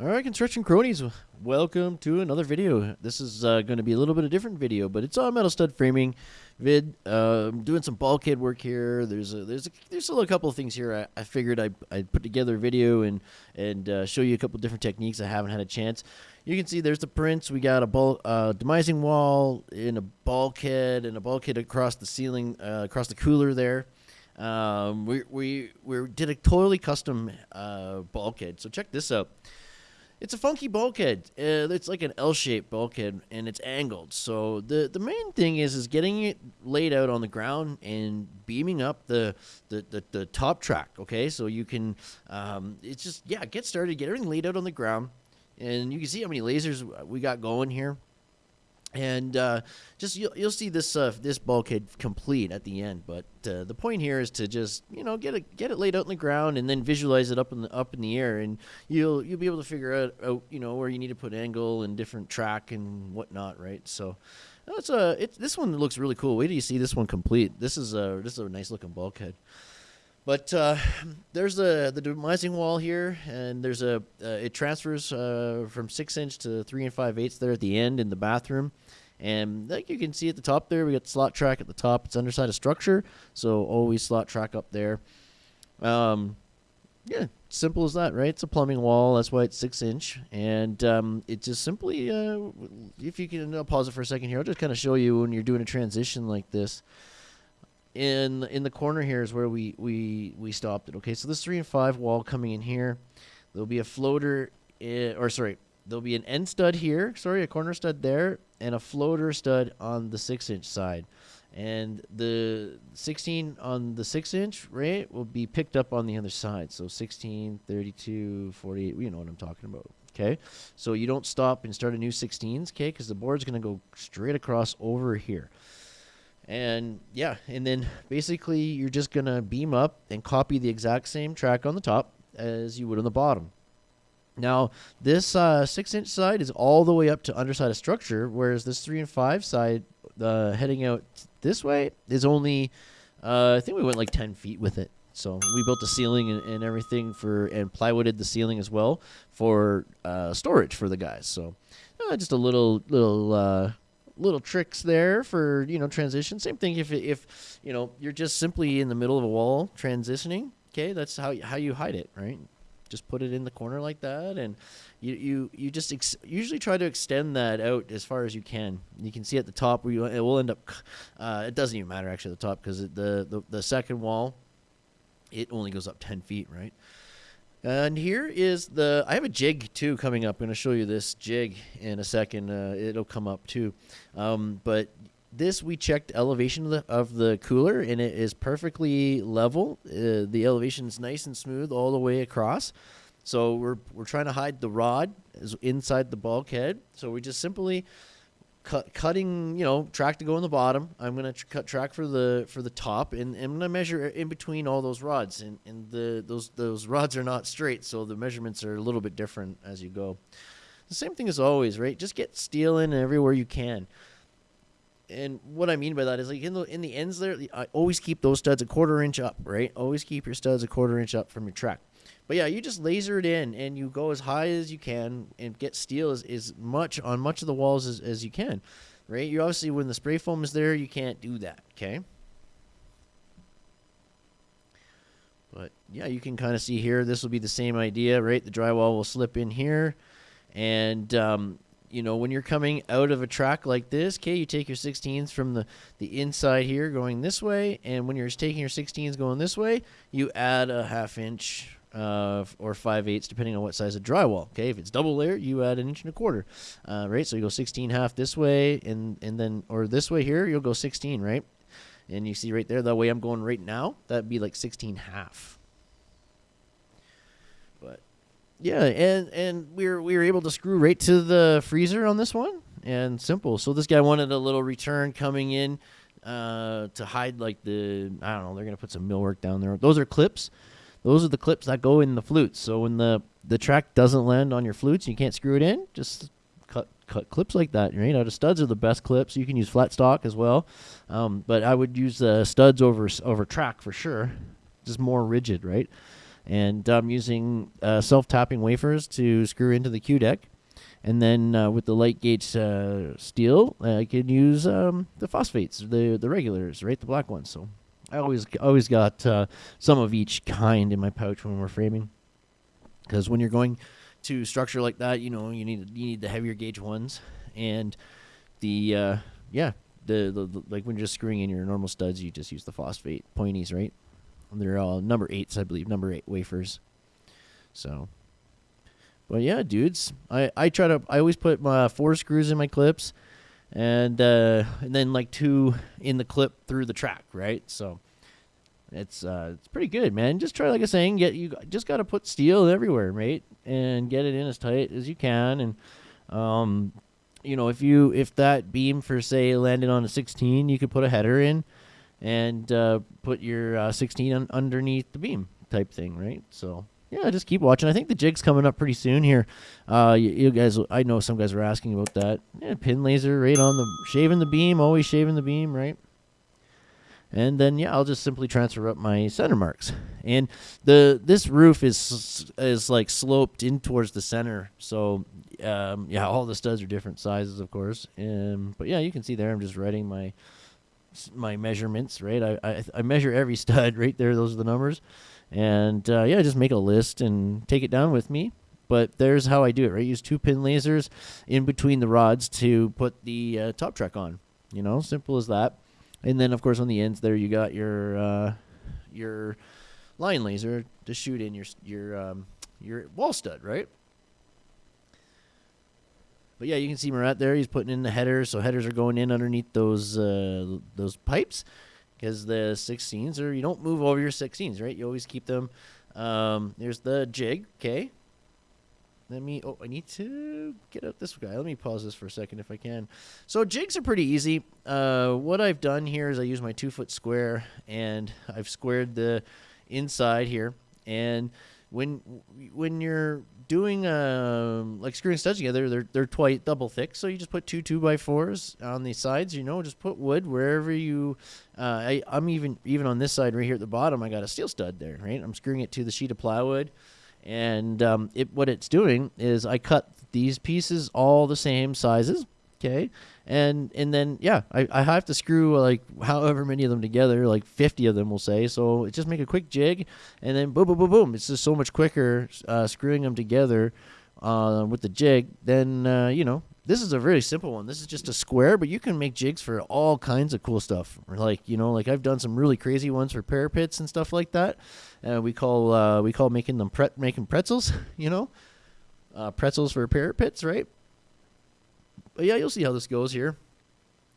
All right, construction cronies, welcome to another video. This is uh, going to be a little bit of a different video, but it's on metal stud framing vid. Uh, I'm doing some bulkhead work here. There's a there's a there's a little couple of things here. I, I figured I I'd put together a video and and uh, show you a couple different techniques. I haven't had a chance. You can see there's the prints. We got a bul- uh, demising wall in a bulkhead and a bulkhead across the ceiling, uh, across the cooler there. Um, we we we did a totally custom uh, bulkhead. So check this out. It's a funky bulkhead. Uh, it's like an L-shaped bulkhead, and it's angled. So the the main thing is is getting it laid out on the ground and beaming up the the, the, the top track. Okay, so you can um, it's just yeah get started, get everything laid out on the ground, and you can see how many lasers we got going here and uh, just you'll, you'll see this uh, this bulkhead complete at the end. But uh, the point here is to just you know get it get it laid out in the ground and then visualize it up in the up in the air, and you'll you'll be able to figure out, out you know where you need to put angle and different track and whatnot, right? So. It's a it, this one looks really cool. Wait till you see this one complete. This is a this is a nice looking bulkhead. But uh, there's the the demising wall here, and there's a uh, it transfers uh, from six inch to three and five eighths there at the end in the bathroom, and like you can see at the top there, we got the slot track at the top. It's underside of structure, so always slot track up there. Um, yeah, simple as that, right? It's a plumbing wall. That's why it's six inch, and um, it just simply, uh, if you can I'll pause it for a second here, I'll just kind of show you when you're doing a transition like this in in the corner here is where we we we stopped it. Okay, so this three and five wall coming in here. There'll be a floater, in, or sorry, there'll be an end stud here. Sorry, a corner stud there, and a floater stud on the six inch side. And the 16 on the 6 inch, right, will be picked up on the other side. So 16, 32, 48, you know what I'm talking about. Okay. So you don't stop and start a new 16s, okay, because the board's going to go straight across over here. And yeah, and then basically you're just going to beam up and copy the exact same track on the top as you would on the bottom. Now, this uh, six inch side is all the way up to underside of structure, whereas this three and five side uh, heading out this way is only, uh, I think we went like 10 feet with it. So we built the ceiling and, and everything for, and plywooded the ceiling as well for uh, storage for the guys. So uh, just a little, little, uh, little tricks there for you know transition. Same thing if if you know you're just simply in the middle of a wall transitioning. Okay, that's how how you hide it, right? Just put it in the corner like that, and you you you just ex- usually try to extend that out as far as you can. You can see at the top where you it will end up. Uh, it doesn't even matter actually at the top because the, the the second wall, it only goes up ten feet, right? And here is the, I have a jig too coming up. I'm going to show you this jig in a second. Uh, it'll come up too. Um, but this, we checked elevation of the, of the cooler and it is perfectly level. Uh, the elevation is nice and smooth all the way across. So we're, we're trying to hide the rod inside the bulkhead. So we just simply cut, cutting, you know, track to go in the bottom. I'm gonna tr- cut track for the for the top, and, and I'm gonna measure in between all those rods, and, and the those those rods are not straight, so the measurements are a little bit different as you go. The same thing as always, right? Just get steel in everywhere you can. And what I mean by that is like in the in the ends there, I always keep those studs a quarter inch up, right? Always keep your studs a quarter inch up from your track. But yeah, you just laser it in and you go as high as you can and get steel as, as much on much of the walls as, as you can. Right? You obviously when the spray foam is there, you can't do that, okay? But yeah, you can kind of see here, this will be the same idea, right? The drywall will slip in here. And um, you know, when you're coming out of a track like this, okay, you take your 16s from the, the inside here going this way, and when you're taking your 16s going this way, you add a half inch uh, or 5 eighths, depending on what size of drywall. Okay, if it's double layer, you add an inch and a quarter, uh, right? So you go 16 half this way, and and then or this way here, you'll go 16, right? And you see right there, the way I'm going right now, that'd be like 16 half. But yeah, and and we were we were able to screw right to the freezer on this one, and simple. So this guy wanted a little return coming in uh, to hide like the I don't know. They're gonna put some millwork down there. Those are clips those are the clips that go in the flutes. So when the the track doesn't land on your flutes, you can't screw it in. Just cut cut clips like that. You know, the studs are the best clips. You can use flat stock as well, um, but I would use the studs over over track for sure. Just more rigid, right? and I'm using uh, self-tapping wafers to screw into the Q deck. And then uh, with the light gauge uh, steel, I can use um, the phosphates, the the regulars, right, the black ones. So I always always got uh, some of each kind in my pouch when we're framing, because when you're going to structure like that, you know, you need you need the heavier gauge ones, and the uh, yeah, the, the, the like when you're just screwing in your normal studs, you just use the phosphate pointies, right? And they're all number eights, I believe, number eight wafers. So but yeah, dudes, I, I try to I always put my four screws in my clips, and uh, and then like two in the clip through the track, right? So it's uh, it's pretty good, man. Just try like I was saying, get you just got to put steel everywhere, mate, and get it in as tight as you can. And um, you know, if you if that beam for say landed on a 16, you could put a header in and uh, put your uh, 16 un- underneath the beam type thing, right? So yeah, just keep watching. I think the jig's coming up pretty soon here. Uh, you, you guys, I know some guys were asking about that. Yeah, pin laser right on the shaving the beam, always shaving the beam, right? And then yeah, I'll just simply transfer up my center marks. And the this roof is is like sloped in towards the center, so um, yeah, all the studs are different sizes, of course. Um, but yeah, you can see there. I'm just writing my my measurements, right? I, I I measure every stud right there. Those are the numbers. And uh, yeah, I just make a list and take it down with me. But there's how I do it, right? Use two pin lasers in between the rods to put the uh, top track on. You know, simple as that. And then, of course, on the ends there, you got your uh, your line laser to shoot in your your um, your wall stud, right? But yeah, you can see Murat there. He's putting in the headers, so headers are going in underneath those uh, those pipes because the 16s are you don't move over your 16s, right? You always keep them. Um, there's the jig, okay. Let me. Oh, I need to get out this guy. Let me pause this for a second if I can. So jigs are pretty easy. Uh, what I've done here is I use my two foot square and I've squared the inside here. And when when you're doing um, like screwing studs together, they're they're twice double thick. So you just put two two by fours on the sides. You know, just put wood wherever you. Uh, I I'm even even on this side right here at the bottom. I got a steel stud there. Right, I'm screwing it to the sheet of plywood, and um, it what it's doing is I cut these pieces all the same sizes. Okay, and and then yeah, I, I have to screw like however many of them together, like fifty of them, we'll say. So just make a quick jig, and then boom, boom, boom, boom. It's just so much quicker uh, screwing them together uh, with the jig. Then uh, you know this is a very simple one. This is just a square, but you can make jigs for all kinds of cool stuff. Like you know, like I've done some really crazy ones for parapets and stuff like that. Uh, we call uh, we call making them making pretzels. You know, uh, pretzels for parapets, right? But yeah, you'll see how this goes here.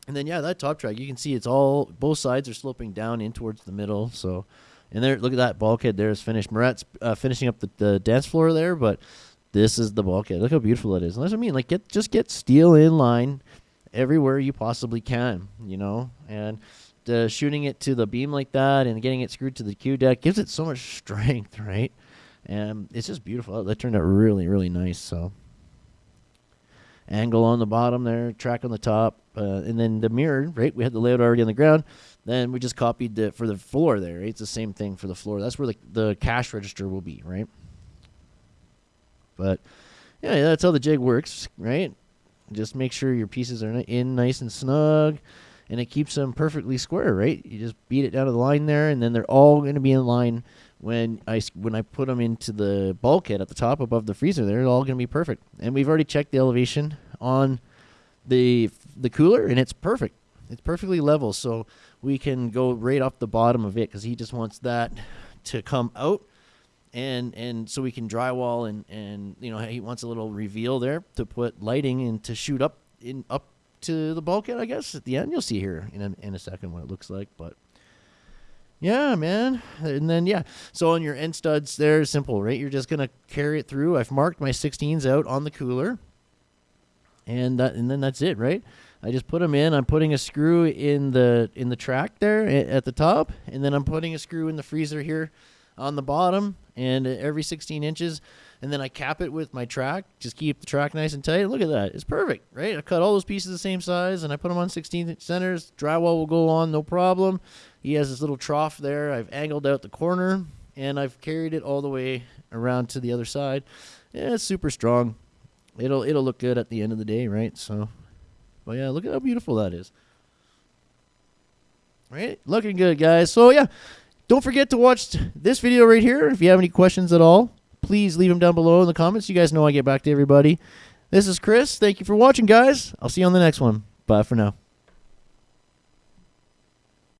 And then yeah, that top track, you can see it's all both sides are sloping down in towards the middle. So, and there, look at that bulkhead. There is finished. Murat's uh, finishing up the, the dance floor there, but this is the bulkhead. Look how beautiful it is. And that's what I mean. Like, get just get steel in line everywhere you possibly can. You know, and shooting it to the beam like that and getting it screwed to the Q deck gives it so much strength, right? And it's just beautiful. That turned out really, really nice. So angle on the bottom there, track on the top, uh, and then the mirror, right? We had the layout already on the ground. Then we just copied the for the floor there. Right? It's the same thing for the floor. That's where the the cash register will be, right? But yeah, that's how the jig works, right? Just make sure your pieces are in nice and snug, and it keeps them perfectly square, right? You just beat it down to the line there, and then they're all going to be in line when I when I put them into the bulkhead at the top above the freezer, they're all going to be perfect. And we've already checked the elevation on the the cooler, and it's perfect. It's perfectly level, so we can go right off the bottom of it because he just wants that to come out, and and so we can drywall and and you know he wants a little reveal there to put lighting and to shoot up in up to the bulkhead. I guess at the end you'll see here in a, in a second what it looks like, but yeah, man. And then yeah, so on your end studs, they're simple, right? You're just gonna carry it through. I've marked my 16s out on the cooler, and that, and then that's it, right? I just put them in. I'm putting a screw in the in the track there eh, at the top, and then I'm putting a screw in the freezer here on the bottom, and every 16 inches, and then I cap it with my track. Just keep the track nice and tight. Look at that. It's perfect, right? I cut all those pieces the same size, and I put them on 16 inch centers. Drywall will go on, no problem. He has this little trough there. I've angled out the corner and I've carried it all the way around to the other side. Yeah, it's super strong. It'll it'll look good at the end of the day, right? So, but yeah, look at how beautiful that is. Right, looking good, guys. So yeah, don't forget to watch this video right here. If you have any questions at all, please leave them down below in the comments. You guys know I get back to everybody. This is Chris. Thank you for watching, guys. I'll see you on the next one. Bye for now.